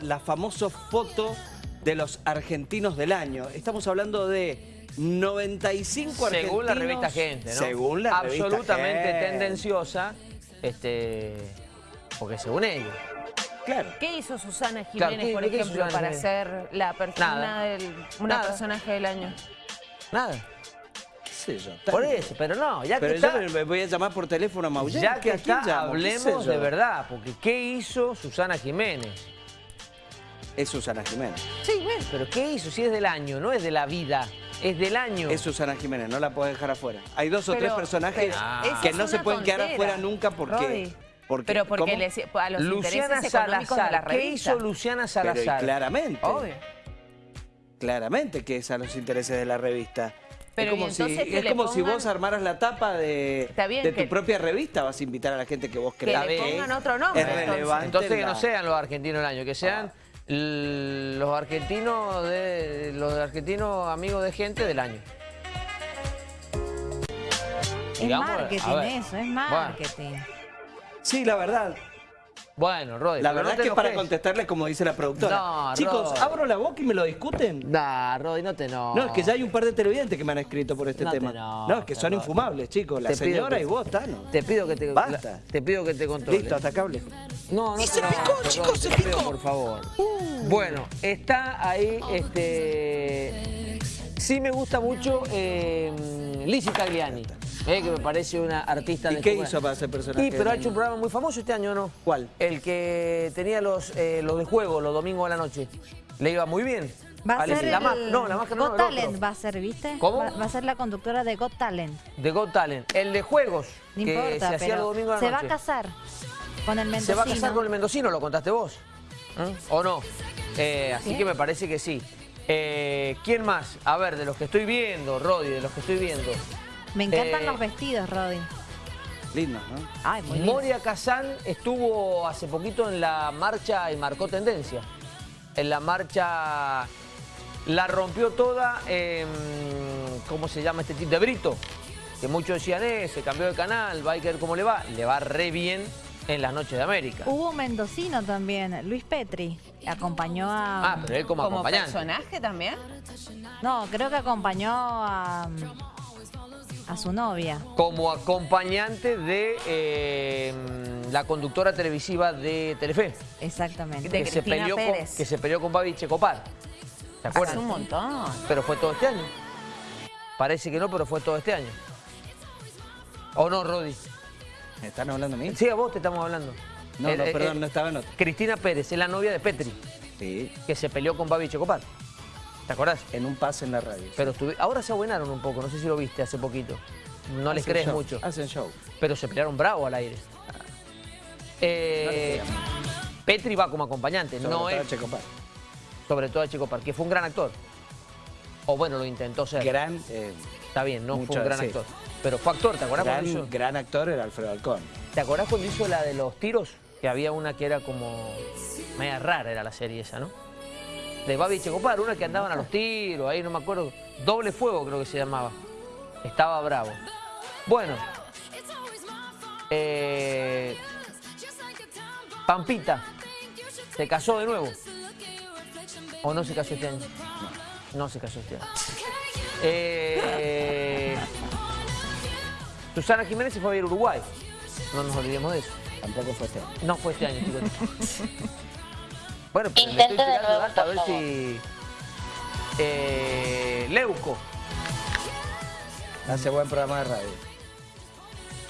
la famosa foto de los argentinos del año. Estamos hablando de 95 argentinos. Según la revista Gente, ¿no? Según la revista Absolutamente Gente. tendenciosa, este, porque según ellos. Claro. ¿Qué hizo Susana Claro, Jiménez, ¿qué- por ejemplo, Susana para Jiménez? ser la persona Nada. del una Nada. personaje del año? Nada. Sí, yo. Por eso, pero no, ya Pero que yo está, me- me voy a llamar por teléfono a Maullen. ya que ¿A quién está, hablemos de verdad, porque ¿qué hizo Susana Jiménez? Es Susana Jiménez. Sí, bueno, pero ¿qué hizo? Si es del año, no es de la vida, es del año. Es Susana Jiménez, no la puedes dejar afuera. Hay dos o Pero- tres personajes pero esa que no se pueden quedar afuera nunca porque... Rodi. porque Pero porque les- a los Luciana intereses económicos de la Salazar, ¿qué hizo Luciana Salazar? claramente. Obvio. Claramente que es a los intereses de la revista. Pero, es como, si, es le vos armaras la tapa de, de que- tu propia revista, vas a invitar a la gente que vos Que creas le que pongan otro nombre, es entonces. relevante. Entonces que la- no sean los argentinos del año, que sean l- los argentinos de los argentinos amigos de gente del año. Es Digamos, marketing eso, es marketing. Sí, la verdad. Bueno, Rodri, La verdad no es que para enojes. contestarle como dice la productora. No, Chicos, abro la boca y me lo discuten. Nah, Rodri, no te no. No, es que ya hay un par de televidentes que me han escrito por este No te tema. enojes, no, es que son infumables, chicos. La Te señora que- y vos, Tano. Te pido que te Basta. Te pido que te controles. Listo, atacable. No, no Y se enojes, picó, Rodri, chicos, se pido, picó. por favor. Bueno, está ahí, este... Sí me gusta mucho eh, Lizzie Tagliani, eh, que me parece una artista ¿Y de qué su- hizo para ser personaje Y, pero ha hecho un programa muy famoso este año, ¿no? ¿Cuál? El que tenía los, eh, los de juego los domingos a la noche. Le iba muy bien. Va a ser la el No, la máscara no, Got otro. Talent va a ser, ¿viste? ¿Cómo? Va, va a ser la conductora de Got Talent. De Got Talent. El de juegos, No que importa, se hacía los domingos a se la va a casar con el ¿Se mendocino. va a casar con el mendocino? ¿Lo contaste vos? ¿Eh? ¿O no? Eh, así ¿Qué? que me parece que sí. Eh, ¿Quién más? A ver, de los que estoy viendo, Rodi, de los que estoy viendo. Me encantan Eh, los vestidos, Rodin. Lindo, ¿no? Ay, muy lindo. Moria Kazan estuvo hace poquito en la marcha y marcó tendencia. En la marcha la rompió toda, en, ¿cómo se llama este tipo? De Brito. Que muchos decían, eh, se cambió de canal, va a ver cómo le va. Le va re bien en las noches de América. Hubo un mendocino también, Luis Petri. Acompañó a... Ah, pero él como, ¿Como acompañante. personaje también? No, creo que acompañó a, a su novia. Como acompañante de eh, la conductora televisiva de Telefe. Exactamente. De que, se peleó con, Pérez. que se peleó con Babi Checopar. ¿Se Hace acuerdan? un montón. Pero fue todo este año. Parece que no, pero fue todo este año. ¿O no, Rodi? ¿Me están hablando a mí? Sí, a vos te estamos hablando. No, Eh, no, eh, perdón, eh, no estaba en otro. Cristina Pérez es la novia de Petri, Sí, que se peleó con Babi Checopar. ¿Te acordás? en un pase en la radio. Pero ahora se abuenaron un poco, no sé si lo viste hace poquito. No les Hacen crees show, mucho. Hacen show. Pero se pelearon bravo al aire. Eh, Petri va como acompañante, Sobre no todo es, Checopar. sobre todo a Chico Par, que fue un gran actor. O bueno, lo intentó ser. Gran, eh, Está bien, no fue un gran sí. actor. Pero fue actor, ¿te acordás cuando hizo? gran, gran actor era Alfredo Alcón. ¿Te acordás cuando hizo la de los tiros? Que había una que era como... Media rara era la serie esa, ¿no? De Babi Checopar, una que andaban a los tiros, ahí no me acuerdo. Doble fuego creo que se llamaba. Estaba bravo. Bueno. Eh, Pampita. ¿Se casó de nuevo? ¿O no se casó este año? No, no se casó este año. Eh, Susana Jiménez se fue a ver Uruguay. No nos olvidemos de eso. Tampoco fue este año. No fue este año, chicos. Bueno, pero le Intente estoy de tirando nuevo, data a ver favor. si... Eh, Leuco. Hace buen programa de radio.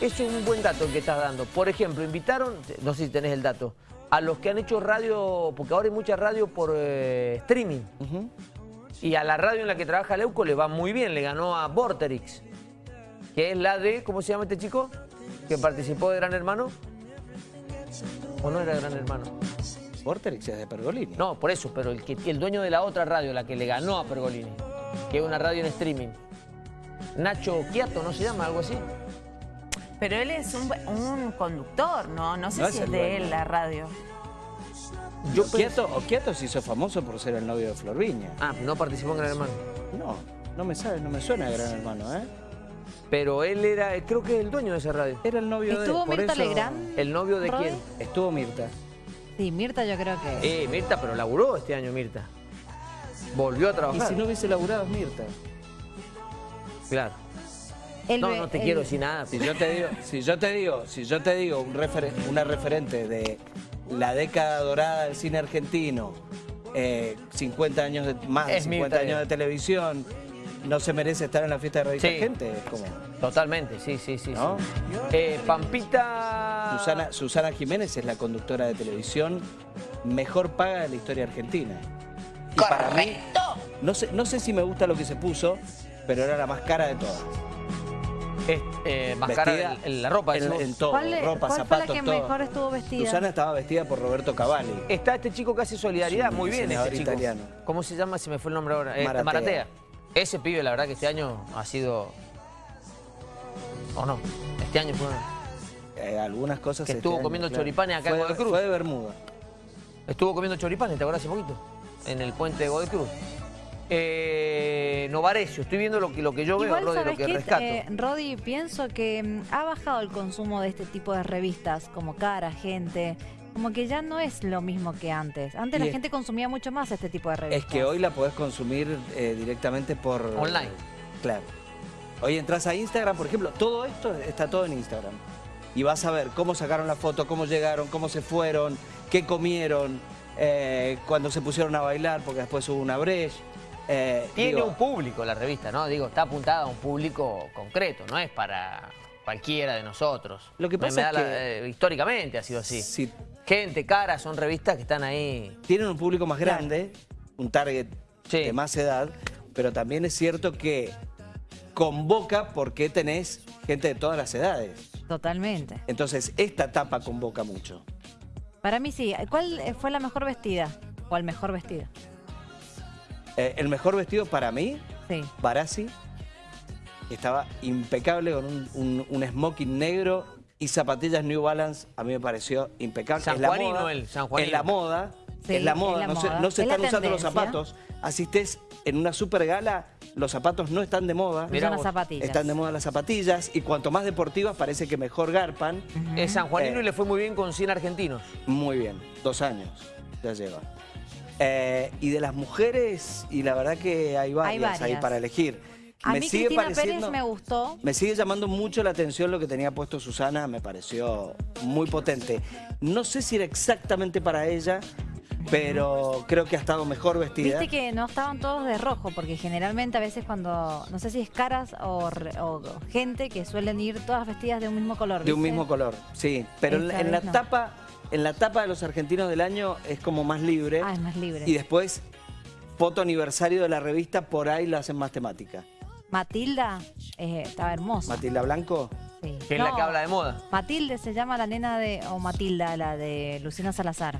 Eso es un buen dato el que estás dando. Por ejemplo, invitaron, no sé si tenés el dato, a los que han hecho radio, porque ahora hay mucha radio por eh, streaming. Y a la radio en la que trabaja Leuco le va muy bien, le ganó a Vorterix, que es la de, ¿cómo se llama este chico? Que participó de Gran Hermano. ¿O no era Gran Hermano? Vorterix es de Pergolini. No, por eso, pero el, que, el dueño de la otra radio, la que le ganó a Pergolini, que es una radio en streaming. Nacho Quiato, ¿no se llama? Algo así. Pero él es un, un conductor, ¿no? No sé No si es de dueño. él la radio. Yo Quieto, Quieto se hizo famoso por ser el novio de Flor Viña. Ah, no participó en Gran Hermano. No, no me sabe, no me suena a Gran Hermano, ¿eh? Pero él era, creo que es el dueño de esa radio. Era el novio de ¿Estuvo Mirta eso- Legrand? ¿El novio de quién? Estuvo Mirta. Sí, Mirta yo creo que... Eh, Mirta, pero laburó este año Mirta. Volvió a Y trabajar. si no hubiese laburado es Mirta. Claro. el No, no te el- quiero decir nada. Si yo te digo, si yo te digo, si yo te digo un referen- una referente de la década dorada del cine argentino, eh, 50 años de, más de Es 50 Mirta años de televisión, no se merece estar en la fiesta de revista Sí. gente, como, Totalmente, sí, sí, sí. ¿No? sí. Eh, Pampita... Susana, Susana Jiménez es la conductora de televisión mejor paga de la historia argentina. Y para mí, no sé, no sé si me gusta lo que se puso, pero era la más cara de todas. Es, eh, más cara Vestida en, en la ropa. en, en todo, ¿Cuál, ropa, cuál zapatos, fue la que todo. mejor estuvo vestida? Susana estaba vestida por Roberto Cavalli. Está este chico que hace solidaridad, muy bien este chico. italiano. ¿Cómo se llama? Se me fue el nombre ahora. Eh, Maratea. Maratea. Ese pibe, la verdad que este año ha sido... ¿O no? Este año fue... Eh, algunas cosas Que este estuvo año, comiendo choripanes acá en fue, Godoy Cruz. Fue de Bermuda. Estuvo comiendo choripanes, ¿te acuerdas hace poquito? En el puente de Godoy Cruz. Eh, Novarecio, estoy viendo lo que, lo que yo veo, Rodi, lo ¿sabes que qué? rescato. Eh, Rodi, pienso que mm, ha bajado el consumo de este tipo de revistas, como Cara, Gente. Como que ya no es lo mismo que antes. Antes Y la es- gente consumía mucho más este tipo de revistas. Es que hoy la podés consumir eh, directamente por... Online. Claro. Hoy entras a Instagram, por ejemplo, todo esto está todo en Instagram. Y vas a ver cómo sacaron la foto, cómo llegaron, cómo se fueron, qué comieron, eh, cuando se pusieron a bailar, porque después hubo una brecha. Eh, Tiene digo, un público la revista, ¿no? Digo, está apuntada a un público concreto, no es para cualquiera de nosotros. Lo que pasa es la- que- eh, históricamente ha sido así. Si Gente, cara, son revistas que están ahí. tienen un público más grande, un target Sí. de más edad, pero también es cierto que convoca porque tenés gente de todas las edades. Totalmente. Entonces, esta etapa convoca mucho. Para mí sí. ¿Cuál eh, fue la mejor vestida? ¿O el mejor vestido? Eh, el mejor vestido para mí, Sí. Barassi, estaba impecable con un, un- un smoking negro y zapatillas New Balance, a mí me pareció impecable. Es la Sanjuanino moda, él, sanjuanino. Es la moda, Sí, es la moda, la no, Se, no se están usando los zapatos. Asistés en una super gala, los zapatos no están de moda. Mirá Son las zapatillas. Están de moda las zapatillas y cuanto más deportivas parece que mejor garpan. Es San Juanino Eh. y le fue muy bien con 100 argentinos. Muy bien, dos años ya lleva. Eh, y de las mujeres, y la verdad que hay varias, ahí varias. para elegir. A me mí sigue Cristina pareciendo, Pérez me gustó. me sigue llamando mucho la atención lo que tenía puesto Susana, me pareció muy potente. No sé si era exactamente para ella, pero creo que ha estado mejor vestida. Viste que no estaban todos de rojo, porque generalmente a veces cuando, no sé si es caras o, gente que suelen ir todas vestidas de un mismo color. De un mismo color, sí. Pero en, Esta en la no. tapa, en la tapa de los argentinos del año es como más libre. Ah, es más libre. Y después, foto aniversario de la revista, por ahí la hacen más temática. Matilda eh, estaba hermosa. Matilda Blanco. Sí. Que es la que habla de moda. Matilde se llama la nena de, o Matilda, la de Luciana Salazar.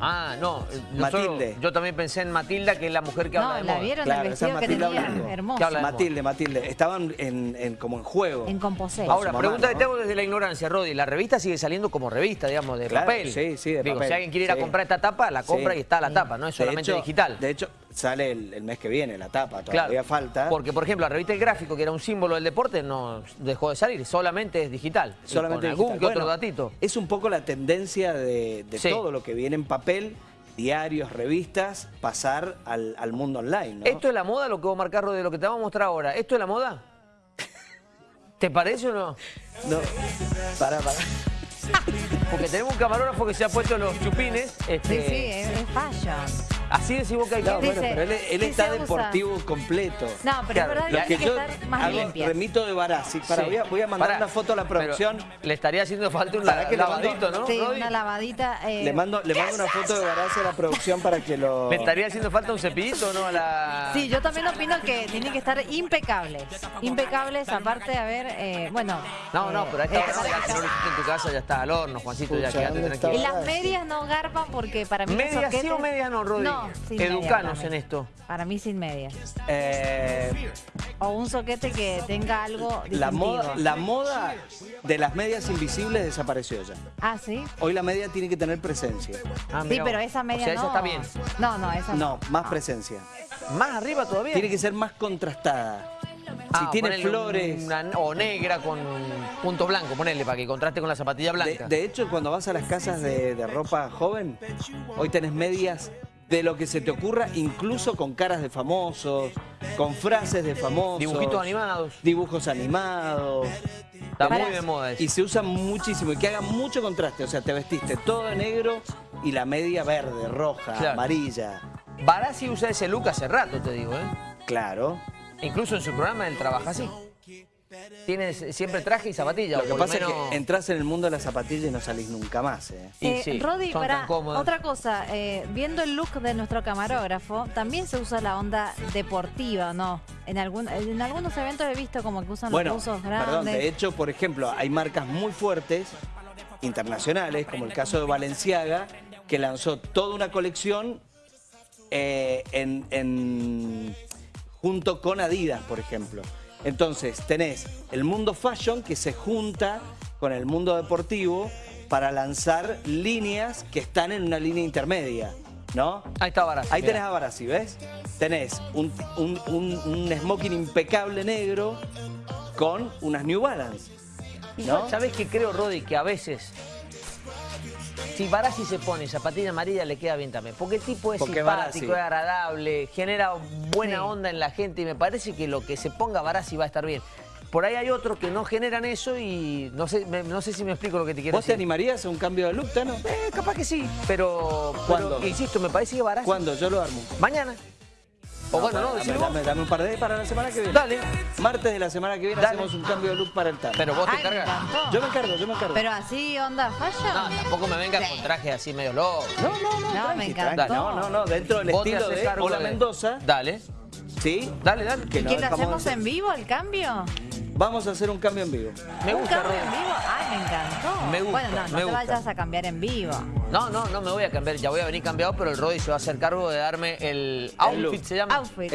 Ah, no. eh, Matilde. yo también pensé en Matilda, que es la mujer que habla No, de la moda. vieron Claro, el esa vestido que Matilda tenía, hermoso. Habla. Matilde, Matilde. Estaban en, en- como en juego. En composé. Ahora, mamá, pregunta que ¿no? te hago desde la ignorancia, Rodi. La revista sigue saliendo como revista, digamos, de Claro, papel. sí, sí, de Digo, papel, si alguien quiere ir a comprar esta tapa, la compra Sí. y está la Sí. tapa, no es De solamente hecho- digital. De hecho, sale el, el mes que viene la tapa, Claro, todavía falta. Porque, por ejemplo, la revista El Gráfico, que era un símbolo del deporte, no dejó de salir, solamente es digital. Y solamente con algún digital. que otro datito. Es un poco la tendencia de, de Sí. todo lo que viene en papel, diarios, revistas, pasar al, al mundo online. ¿no? ¿Esto es la moda, lo que vos marcás, Rodi, de lo que te vamos a mostrar ahora? ¿Esto es la moda? ¿Te parece o no? No, para, para. Porque tenemos un camarógrafo que se ha puesto los chupines. Sí, este, sí, es, es fashion. Así decís vos que hay que... No, bueno, pero él, está deportivo completo. No, pero Claro, es verdad que que tiene que yo estar más hago, limpia. remito de Barassi. Para, Sí. voy, a, voy a mandar una foto a la producción. le estaría haciendo falta un ¿Para la- mando? lavadito, ¿no, Sí, una lavadita. eh, Le mando, le mando una foto de Barassi a la producción para que lo... ¿Le estaría haciendo falta un cepillito, no? A la... Sí, yo también opino que tienen que estar impecables. Impecables, aparte, a ver, eh, bueno. No, no, eh, pero a esta eh, hora ya que no lo hiciste en tu casa ya está al horno, Juancito, ya quédate ¿dónde tranquilo. Las medias no garpan porque para mí ¿Medias sí o medias no, Rodi? No, sin Educanos en esto. Para mí sin medias. Eh, O un soquete que tenga algo la, moda, la moda de las medias invisibles desapareció ya. Ah, ¿sí? Hoy la media tiene que tener presencia. Ah, Sí, pero esa media O sea, no. esa está bien. No, no, esa No, más presencia. Más arriba todavía. Tiene que ser más contrastada. Ah, tiene flores. una- o negra con punto blanco, ponele, para que contraste con la zapatilla De, blanca. de hecho, cuando vas a las casas de, de ropa joven, hoy tenés medias de lo que se te ocurra, incluso con caras de famosos, con frases de famosos. Dibujitos animados. Dibujos animados. Está muy de moda eso. Y se usa muchísimo y que haga mucho contraste. O sea, te vestiste todo de negro y la media verde, roja, Claro. amarilla. Barassi usa ese look hace rato, te digo, ¿eh? Claro. Incluso en su programa él trabaja así. Tiene siempre traje y zapatilla. Lo que pasa menos- es que entras en el mundo de las zapatillas y no salís nunca más. ¿eh? Y Eh, sí, otra cosa, eh, viendo el look de nuestro camarógrafo, también se usa la onda deportiva, ¿no? En, algún, en algunos eventos he visto como que usan Bueno, los buzos grandes. perdón, de hecho, por ejemplo, hay marcas muy fuertes, internacionales, como el caso de Valenciaga, que lanzó toda una colección eh, en, en- junto con Adidas, por ejemplo. Entonces, tenés el mundo fashion que se junta con el mundo deportivo para lanzar líneas que están en una línea intermedia, ¿no? Ahí está Barassi. Ahí mirá. tenés a Barassi, ¿ves? Tenés un, un- un- un smoking impecable negro con unas New Balance. ¿No? ¿Sabés qué creo, Rodi? Que a veces, si Barassi se pone zapatilla amarilla, le queda bien también. Porque el tipo es Porque simpático, es agradable, genera buena Sí. onda en la gente y me parece que lo que se ponga Barassi va a estar bien. Por ahí hay otros que no generan eso y no sé, me- no sé si me explico lo que te quiero ¿Vos te decir. animarías a un cambio de look, Tano? Eh, capaz que sí, pero, pero, ¿Cuándo? insisto, me parece que Barassi... ¿Cuándo? Yo lo armo. Mañana. O bueno, no, dame, un par de días para la semana que viene. Dale. Martes de la semana que viene Dale. hacemos un cambio de look para el Tano. Pero vos te Ay, me cargas. encantó. Yo me encargo, yo me encargo. Pero así, onda fashion. No, tampoco me vengas con trajes así medio locos. No, no, no, No, tranqui, me tranqui. encantó. No, no, no, dentro del estilo de Hola de- Mendoza, Dale, ¿sí? dale, dale. Que ¿Y no qué lo hacemos en vivo, el cambio? Vamos a hacer un cambio en vivo. Me ¿Un gusta, cambio en vivo? Ay, me encantó. Me gusta, bueno, no, no me te gusta. vayas a cambiar en vivo. No, no, no me voy a cambiar, ya voy a venir cambiado, pero el Rodi se va a hacer cargo de darme el outfit, se llama. Outfit.